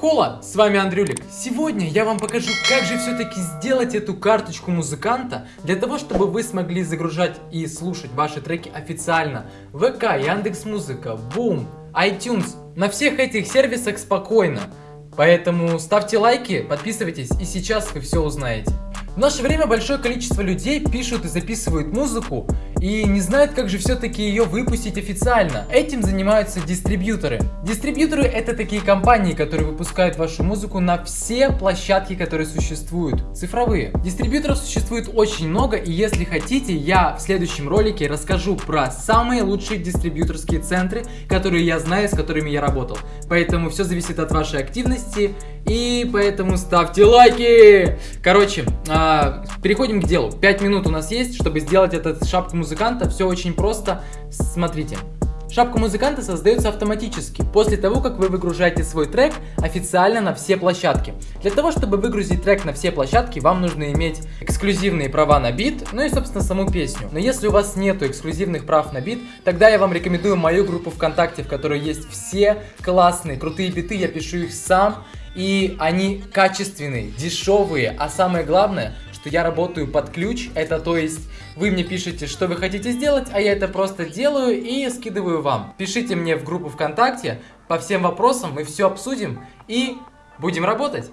Хола, с вами Андрюлик. Сегодня я вам покажу, как же все-таки сделать эту карточку музыканта, для того, чтобы вы смогли загружать и слушать ваши треки официально. ВК, Яндекс Музыка, Бум, iTunes, на всех этих сервисах спокойно. Поэтому ставьте лайки, подписывайтесь и сейчас вы все узнаете. В наше время большое количество людей пишут и записывают музыку и не знают, как же все-таки ее выпустить официально. Этим занимаются дистрибьюторы. Дистрибьюторы это такие компании, которые выпускают вашу музыку на все площадки, которые существуют, цифровые. Дистрибьюторов существует очень много и если хотите, я в следующем ролике расскажу про самые лучшие дистрибьюторские центры, которые я знаю, с которыми я работал. Поэтому все зависит от вашей активности и поэтому ставьте лайки! Короче, э, переходим к делу. 5 минут у нас есть, чтобы сделать этот шапку музыканта. Все очень просто. Смотрите. Шапка музыканта создается автоматически, после того, как вы выгружаете свой трек официально на все площадки. Для того, чтобы выгрузить трек на все площадки, вам нужно иметь эксклюзивные права на бит, ну и, собственно, саму песню. Но если у вас нету эксклюзивных прав на бит, тогда я вам рекомендую мою группу ВКонтакте, в которой есть все классные, крутые биты, я пишу их сам, и они качественные, дешевые, а самое главное, что я работаю под ключ, это то есть вы мне пишете, что вы хотите сделать, а я это просто делаю и скидываю вам. Пишите мне в группу ВКонтакте, по всем вопросам мы все обсудим и будем работать.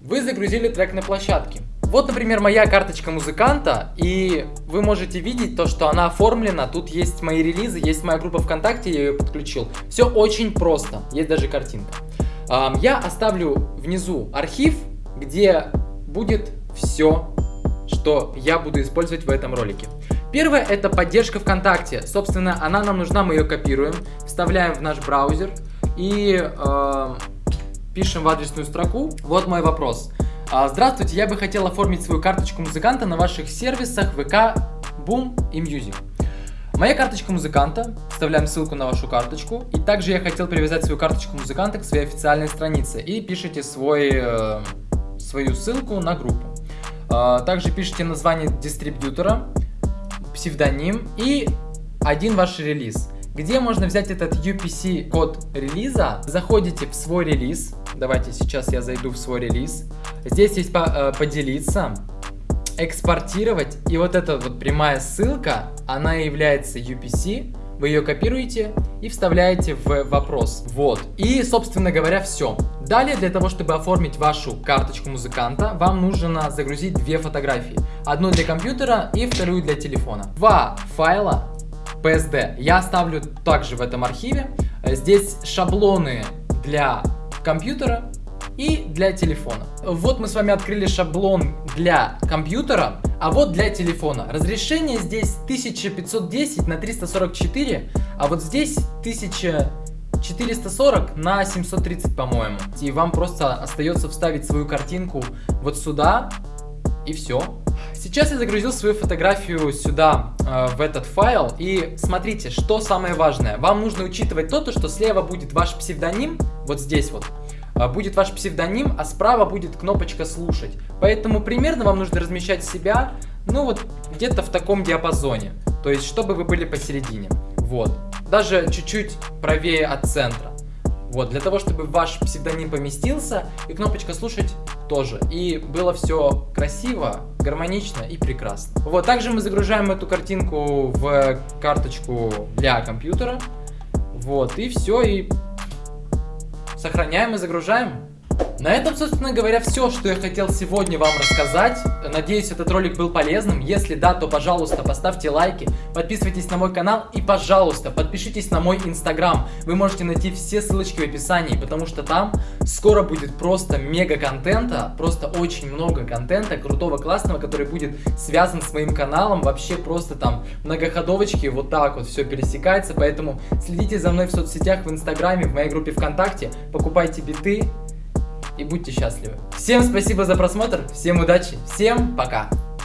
Вы загрузили трек на площадке. Вот, например, моя карточка музыканта, и вы можете видеть то, что она оформлена. Тут есть мои релизы, есть моя группа ВКонтакте, я ее подключил. Все очень просто, есть даже картинка. Я оставлю внизу архив, где будет все, что я буду использовать в этом ролике. Первое это поддержка ВКонтакте. Собственно, она нам нужна, мы ее копируем, вставляем в наш браузер и э, пишем в адресную строку. Вот мой вопрос. А, здравствуйте, я бы хотел оформить свою карточку музыканта на ваших сервисах ВК, Boom и Music. Моя карточка музыканта, вставляем ссылку на вашу карточку. И также я хотел привязать свою карточку музыканта к своей официальной странице. И пишите свой, э, свою ссылку на группу. Э, также пишите название дистрибьютора, псевдоним и один ваш релиз. Где можно взять этот UPC код релиза? Заходите в свой релиз. Давайте сейчас я зайду в свой релиз. Здесь есть по, э, поделиться экспортировать. И вот эта вот прямая ссылка, она является UPC. Вы ее копируете и вставляете в вопрос. Вот. И, собственно говоря, все. Далее, для того, чтобы оформить вашу карточку музыканта, вам нужно загрузить две фотографии. Одну для компьютера и вторую для телефона. Два файла PSD я оставлю также в этом архиве. Здесь шаблоны для компьютера и для телефона. Вот мы с вами открыли шаблон для компьютера, а вот для телефона. Разрешение здесь 1510 на 344, а вот здесь 1440 на 730, по-моему. И вам просто остается вставить свою картинку вот сюда, и все. Сейчас я загрузил свою фотографию сюда, э, в этот файл. И смотрите, что самое важное. Вам нужно учитывать то, что слева будет ваш псевдоним, вот здесь вот. А, будет ваш псевдоним, а справа будет кнопочка «Слушать». Поэтому примерно вам нужно размещать себя, ну вот где-то в таком диапазоне. То есть, чтобы вы были посередине. Вот. Даже чуть-чуть правее от центра. Вот, для того, чтобы ваш псевдоним поместился, и кнопочка «Слушать» тоже. И было все красиво, гармонично и прекрасно. Вот, также мы загружаем эту картинку в карточку для компьютера. Вот, и все, и Сохраняем и загружаем. На этом, собственно говоря, все, что я хотел сегодня вам рассказать. Надеюсь, этот ролик был полезным. Если да, то, пожалуйста, поставьте лайки, подписывайтесь на мой канал и, пожалуйста, подпишитесь на мой инстаграм. Вы можете найти все ссылочки в описании, потому что там скоро будет просто мега контента, просто очень много контента, крутого, классного, который будет связан с моим каналом. Вообще просто там многоходовочки, вот так вот все пересекается, поэтому следите за мной в соцсетях, в инстаграме, в моей группе ВКонтакте, покупайте биты, и будьте счастливы. Всем спасибо за просмотр, всем удачи, всем пока!